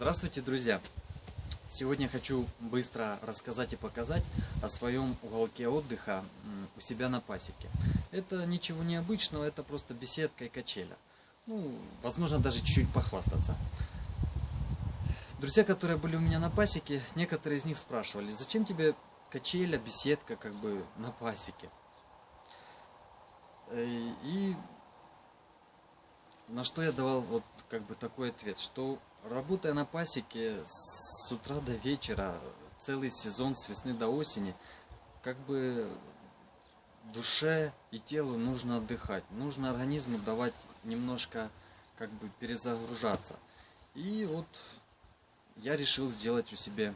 Здравствуйте, друзья! Сегодня хочу быстро рассказать и показать о своем уголке отдыха у себя на пасеке. Это ничего необычного, это просто беседка и качеля. Ну, возможно, даже чуть-чуть похвастаться. Друзья, которые были у меня на пасеке, некоторые из них спрашивали, зачем тебе качеля, беседка как бы на пасеке? Э, И на что я давал вот как бы такой ответ, что работая на пасеке с утра до вечера, целый сезон с весны до осени, как бы душе и телу нужно отдыхать, нужно организму давать немножко как бы перезагружаться. И вот я решил сделать у себя,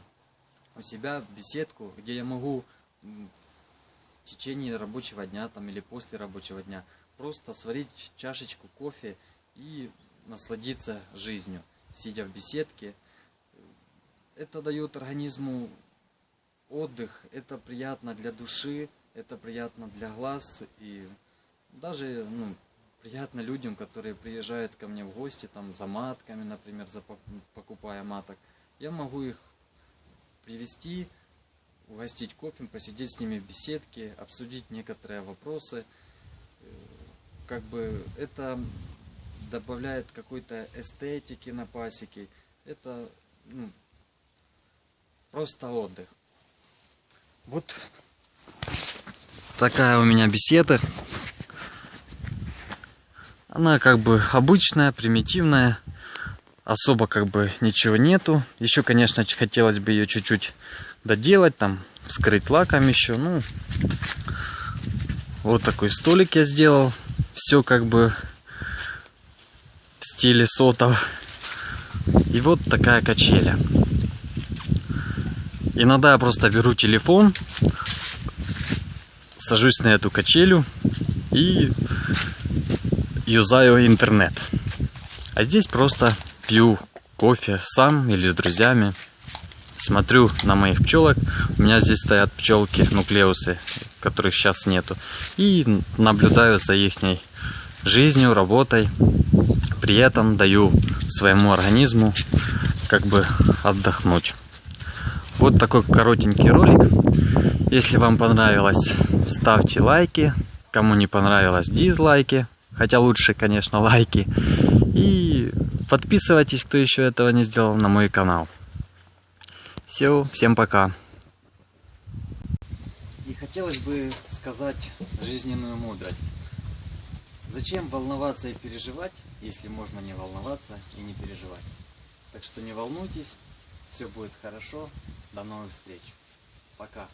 у себя беседку, где я могу в течение рабочего дня там, или после рабочего дня просто сварить чашечку кофе и насладиться жизнью, сидя в беседке. Это дает организму отдых, это приятно для души, это приятно для глаз и даже ну, приятно людям, которые приезжают ко мне в гости там за матками, например, за, пок- покупая маток. Я могу их привести, угостить кофе, посидеть с ними в беседке, обсудить некоторые вопросы. Э, Как бы это добавляет какой-то эстетики на пасеке. Это ну, просто отдых. Вот такая у меня беседа. Она как бы обычная, примитивная. Особо как бы ничего нету. Еще, конечно, хотелось бы ее чуть-чуть доделать, там, вскрыть лаком еще. Ну, вот такой столик я сделал. Все как бы в стиле сотов. И вот такая качеля. Иногда я просто беру телефон, сажусь на эту качелю и юзаю интернет. А здесь просто пью кофе сам или с друзьями. Смотрю на моих пчелок. У меня здесь стоят пчелки, нуклеусы, которых сейчас нету. И наблюдаю за их жизнью, работой. При этом даю своему организму как бы отдохнуть. Вот такой коротенький ролик. Если вам понравилось, ставьте лайки. Кому не понравилось, дизлайки. Хотя лучше, конечно, лайки. И подписывайтесь, кто еще этого не сделал, на мой канал. Все, всем пока. И хотелось бы сказать жизненную мудрость. Зачем волноваться и переживать, если можно не волноваться и не переживать? Так что не волнуйтесь, все будет хорошо. До новых встреч. Пока.